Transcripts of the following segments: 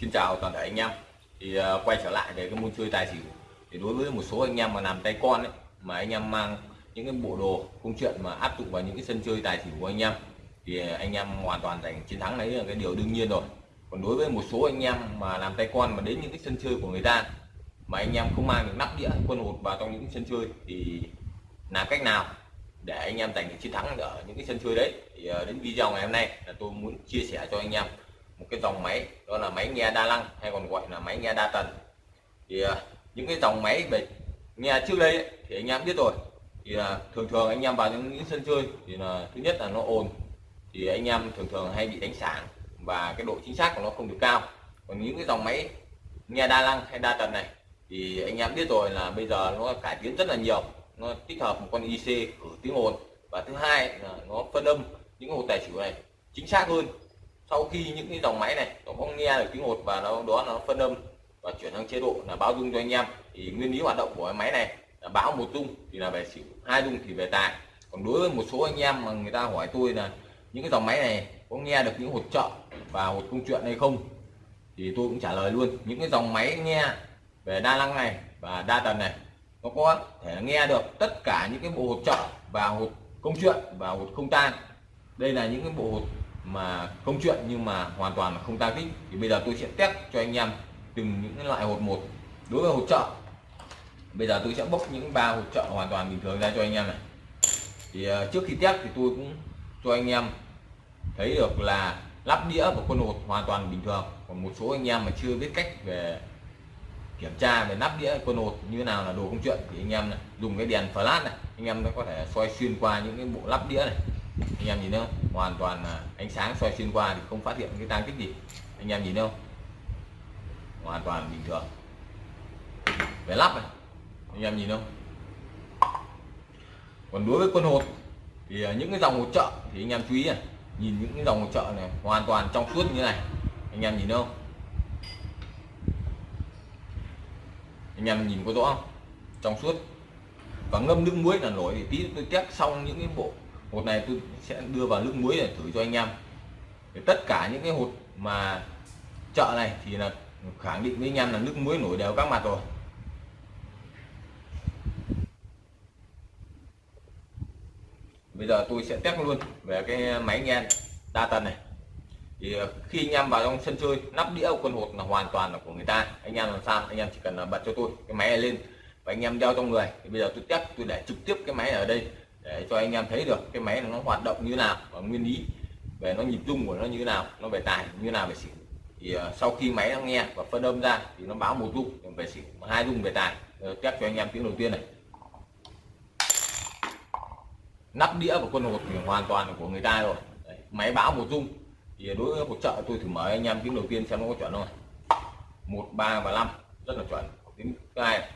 Xin chào toàn thể anh em. Thì uh, quay trở lại về cái môn chơi tài xỉu. Thì đối với một số anh em mà làm tay con ấy mà anh em mang những cái bộ đồ công chuyện mà áp dụng vào những cái sân chơi tài xỉu của anh em thì anh em hoàn toàn giành chiến thắng đấy là cái điều đương nhiên rồi. Còn đối với một số anh em mà làm tay con mà đến những cái sân chơi của người ta mà anh em không mang được nắp đĩa quân hột vào trong những sân chơi thì làm cách nào để anh em giành được chiến thắng ở những cái sân chơi đấy? Thì à, đến video ngày hôm nay là tôi muốn chia sẻ cho anh em một cái dòng máy đó là máy nghe đa năng hay còn gọi là máy nghe đa tần. Thì à, những cái dòng máy về nghe trước đây ấy, thì anh em biết rồi. Thì là thường thường anh em vào những, những sân chơi thì là thứ nhất là nó ồn thì anh em thường thường hay bị đánh sáng và cái độ chính xác của nó không được cao. Còn những cái dòng máy nghe đa năng hay đa tần này thì anh em biết rồi là bây giờ nó cải tiến rất là nhiều. Nó tích hợp một con IC ở tiếng ồn. Và thứ hai là nó phân âm những hồ tài xỉu này chính xác hơn sau khi những cái dòng máy này nó có nghe được tiếng hột và nó, đó nó phân âm và chuyển sang chế độ là báo dung cho anh em, thì nguyên lý hoạt động của cái máy này là báo một dung thì là về xỉu hai dung thì về tài còn đối với một số anh em mà người ta hỏi tôi là những cái dòng máy này có nghe được những hột trợ và hột công chuyện hay không? Thì tôi cũng trả lời luôn, những cái dòng máy nghe về đa năng này và đa tần này, nó có thể nghe được tất cả những cái bộ hột trợ và hột công chuyện và hột không tan đây là những cái bộ hột mà công chuyện nhưng mà hoàn toàn là không tăng tích. Thì bây giờ tôi sẽ test cho anh em từng những loại hột một. Đối với hột trợ bây giờ tôi sẽ bốc những ba hột trợ hoàn toàn bình thường ra cho anh em này. Thì ờ, trước khi test thì tôi cũng cho anh em thấy được là lắp đĩa và quân hột hoàn toàn bình thường. Còn một số anh em mà chưa biết cách về kiểm tra về nắp đĩa quân hột như thế nào là đồ công chuyện thì anh em này, dùng cái đèn flash này anh em nó có thể soi xuyên qua những cái bộ lắp đĩa này anh em nhìn thấy không? Hoàn toàn là ánh sáng soi xuyên qua thì không phát hiện cái tang tích gì. Anh em nhìn thấy không? Hoàn toàn bình thường. Về lắp này. Anh em nhìn không? Còn đối với quân hột thì à, những cái dòng hột trợ thì anh em chú ý này. Nhìn những cái dòng hột trợ này hoàn toàn trong suốt như này. Anh em nhìn thấy không? Anh em nhìn có rõ không? Trong suốt. Và ngâm nước muối là nổi thì tí tôi test xong những cái bộ hột này tôi sẽ đưa vào nước muối để thử cho anh em. Để tất cả những cái hột mà chợ này thì là khẳng định với anh em là nước muối nổi đều các mặt rồi. Bây giờ tôi sẽ test luôn về cái máy nghe đa tần này. Thì khi anh em vào trong sân chơi, nắp đĩa quân hột là hoàn toàn là của người ta. Anh em làm sao? Anh em chỉ cần là bật cho tôi cái máy này lên và anh em đeo trong người. Thì bây giờ tôi test, tôi để trực tiếp cái máy ở đây để cho anh em thấy được cái máy này nó hoạt động như nào và nguyên lý về nó nhịp rung của nó như nào nó về tài như nào về xỉu. Thì uh, sau khi máy nó nghe và phân âm ra thì nó báo một rung về xỉu hai rung về tài. Uh, test cho anh em tiếng đầu tiên này. Nắp đĩa của quân hột thì hoàn toàn là của người ta rồi. Đấy, máy báo một rung thì đối với hỗ trợ tôi thử mở anh em tiếng đầu tiên xem nó có chuẩn không một ba và năm rất là chuẩn. Tiếng thứ hai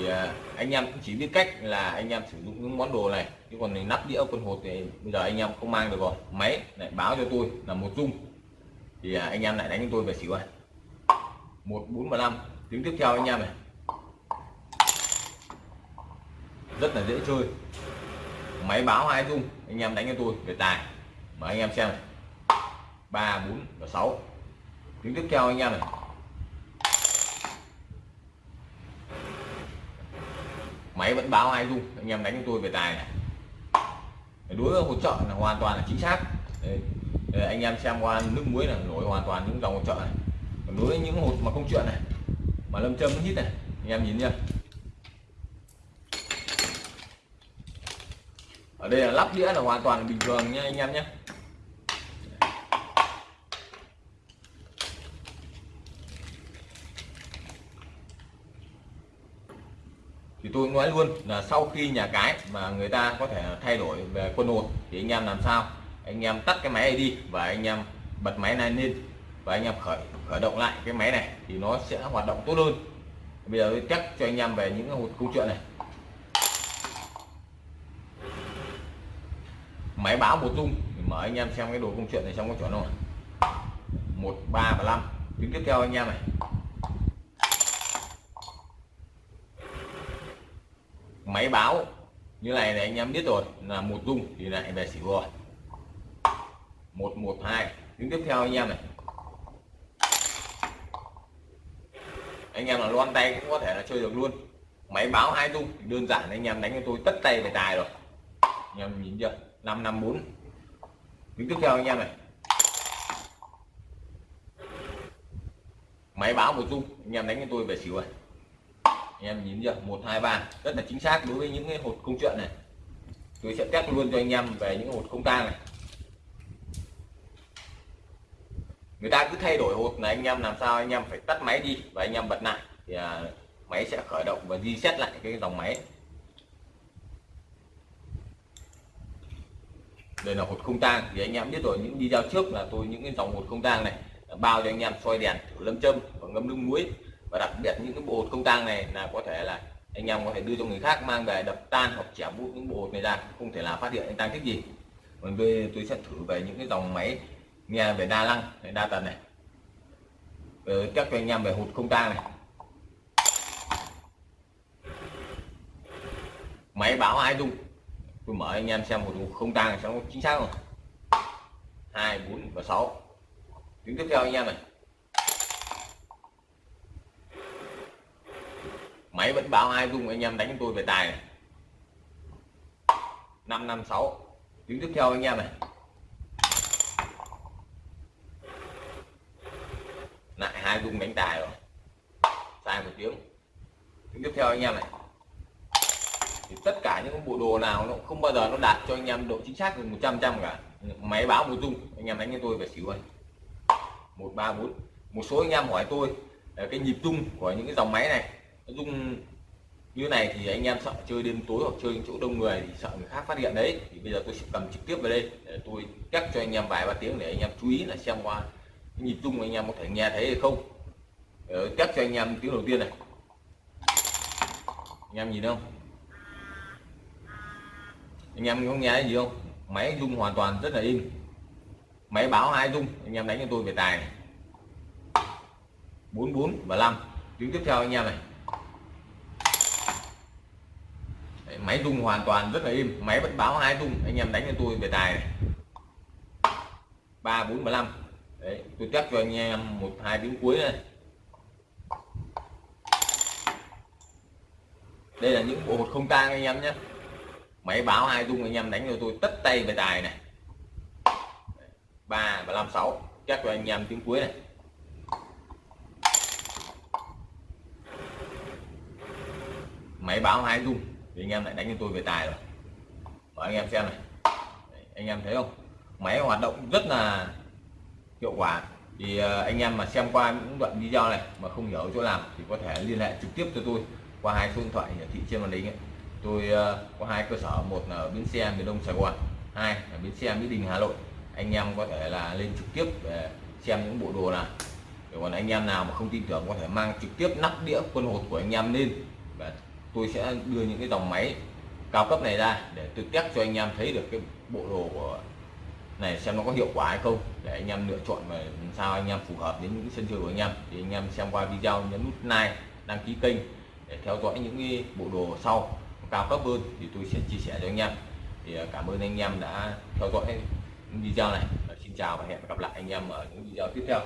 thì à, anh em cũng chỉ biết cách là anh em sử dụng những món đồ này. Chứ còn này nắp đĩa quân hột thì bây giờ anh em không mang được rồi. Máy lại báo cho tôi là một dung. Thì à, anh em lại đánh cho tôi về xỉu này một, bốn và năm. Tiếng tiếp theo anh em này. Rất là dễ chơi. Máy báo hai dung, anh em đánh cho tôi về tài. Mà anh em xem này. Ba, bốn và sáu. Tiếng tiếp theo anh em này. Máy vẫn báo hai dung. Anh em đánh cho tôi về tài này. Đối với hỗ trợ là hoàn toàn là chính xác. Đây, Đây, anh em xem qua nước muối là nổi hoàn toàn những dòng hỗ trợ này. Còn đối với những hột mà không chuyện này mà lâm châm hít này anh em nhìn nhá. Ở đây là lắp đĩa là hoàn toàn bình thường nha anh em nhé thì tôi nói luôn là sau khi nhà cái mà người ta có thể thay đổi về quân hột thì anh em làm sao? Anh em tắt cái máy này đi và anh em bật máy này lên và anh em khởi khởi động lại cái máy này thì nó sẽ hoạt động tốt hơn. Bây giờ tôi test cho anh em về những cái hột câu chuyện này. Máy báo một dung mở anh em xem cái đồ công chuyện này xong có chuẩn không một, ba và năm. Tiếng tiếp theo anh em này. Máy báo. Như này này anh em biết rồi, là một dung thì lại về xỉu rồi. Một một, hai. Tiếng tiếp theo anh em này. Anh em là loan tay cũng có thể là chơi được luôn. Máy báo hai dung, đơn giản anh em đánh cho tôi tất tay về tài rồi. Anh em nhìn chưa? Năm năm, bốn. Tiếng tiếp theo anh em này. Máy báo một dung, anh em đánh cho tôi về xỉu rồi em nhìn chưa một hai ba rất là chính xác đối với những cái hột công chuyện này. Tôi sẽ test luôn cho anh em về những hột công tang này. Người ta cứ thay đổi hột này anh em làm sao anh em phải tắt máy đi và anh em bật lại. Thì à, máy sẽ khởi động và reset lại cái dòng máy. Đây là hột không tang thì anh em biết rồi những video trước là tôi những cái dòng hột không tang này bao cho anh em soi đèn thử lâm châm và ngâm nước muối và đặc biệt những cái bộ hột không tang này là có thể là anh em có thể đưa cho người khác mang về đập tan hoặc chẻ bút những bộ hột này ra, không thể là phát hiện anh tăng thích gì. Còn tôi tôi sẽ thử về những cái dòng máy nghe về đa năng đa tần này. Ờ, Rồi các cho anh em về hột không tang này. Máy báo hai dung tôi mở anh em xem một không tang sẽ chính xác không. Hai, bốn và sáu. Tiếng tiếp theo anh em này. Máy vẫn báo hai dùng anh em đánh tôi về tài. Này năm năm, sáu. Tiếng tiếp theo anh em này. Lại hai dung đánh tài rồi. Sai một tiếng. Tiếng tiếp theo anh em này. Thì tất cả những bộ đồ nào nó không bao giờ nó đạt cho anh em độ chính xác được 100 trăm cả. Máy báo một dung anh em đánh cho tôi về xỉu ơi. Một, ba, bốn. Một số anh em hỏi tôi cái nhịp rung của những cái dòng máy này dung như này thì anh em sợ chơi đêm tối hoặc chơi chỗ đông người thì sợ người khác phát hiện đấy. Thì bây giờ tôi sẽ cầm trực tiếp vào đây để tôi cắt cho anh em vài ba tiếng để anh em chú ý là xem qua nhịp rung anh em có thể nghe thấy hay không. Ờ, cắt cho anh em tiếng đầu tiên này. Anh em nhìn không? Anh em có nghe gì không? Máy rung hoàn toàn rất là im máy báo hai rung, anh em đánh cho tôi về tài này. 44 và 5 tiếng tiếp theo anh em này Đấy, máy rung hoàn toàn rất là im máy vẫn báo hai rung. Anh em đánh cho tôi về tài này. 3 4 và 5 Đấy, tôi chắc cho anh em một hai tiếng cuối này đây là những bộ hột không tang anh em nhé. Máy báo hai rung anh em đánh cho tôi tất tay về tài này. Ba và năm sáu. Chắc cho anh em tiếng cuối này. Máy báo hai rung thì anh em lại đánh cho tôi về tài rồi. Mở anh em xem này. Đấy, anh em thấy không? Máy hoạt động rất là hiệu quả. Thì ờ, anh em mà xem qua những đoạn video này mà không hiểu chỗ làm thì có thể liên hệ trực tiếp cho tôi qua hai số điện thoại hiển thị trên màn hình ấy. Tôi ờ, có hai cơ sở một là ở bến xe miền đông sài gòn hai là bến xe mỹ đình hà nội. Anh em có thể là lên trực tiếp để xem những bộ đồ nào. Còn anh em nào mà không tin tưởng có thể mang trực tiếp nắp đĩa quân hột của anh em lên và tôi sẽ đưa những cái dòng máy cao cấp này ra để tôi test cho anh em thấy được cái bộ đồ của này xem nó có hiệu quả hay không, để anh em lựa chọn và sao anh em phù hợp đến những sân chơi của anh em. Thì anh em xem qua video, nhấn nút like, đăng ký kênh để theo dõi những cái bộ đồ sau cao cấp hơn thì tôi sẽ chia sẻ cho anh em. Thì à, cảm ơn anh em đã theo dõi video này. Xin chào và hẹn gặp lại anh em ở những video tiếp theo.